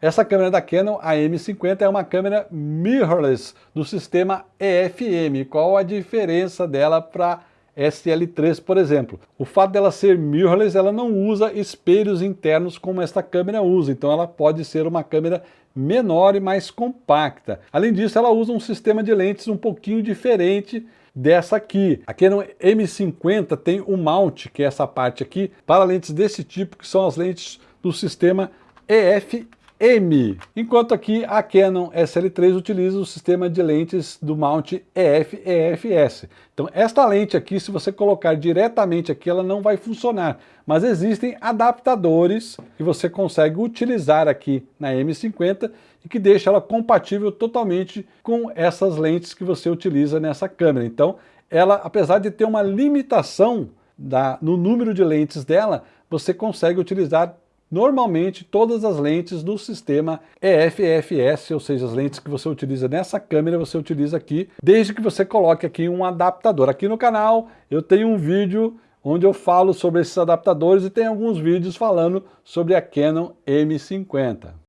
Essa câmera da Canon, a M50, é uma câmera mirrorless do sistema EFM. Qual a diferença dela para SL3, por exemplo. O fato dela ser mirrorless, ela não usa espelhos internos como esta câmera usa, então ela pode ser uma câmera menor e mais compacta. Além disso, ela usa um sistema de lentes um pouquinho diferente dessa aqui. A Canon M50 tem o mount, que é essa parte aqui, para lentes desse tipo, que são as lentes do sistema EF M, enquanto aqui a Canon SL3 utiliza o sistema de lentes do mount EF-EFS. Então esta lente aqui, se você colocar diretamente aqui, ela não vai funcionar, mas existem adaptadores que você consegue utilizar aqui na M50 e que deixa ela compatível totalmente com essas lentes que você utiliza nessa câmera. Então ela, apesar de ter uma limitação da, no número de lentes dela, você consegue utilizar normalmente todas as lentes do sistema EF-EFS, ou seja, as lentes que você utiliza nessa câmera, você utiliza aqui, desde que você coloque aqui um adaptador. Aqui no canal eu tenho um vídeo onde eu falo sobre esses adaptadores e tem alguns vídeos falando sobre a Canon M50.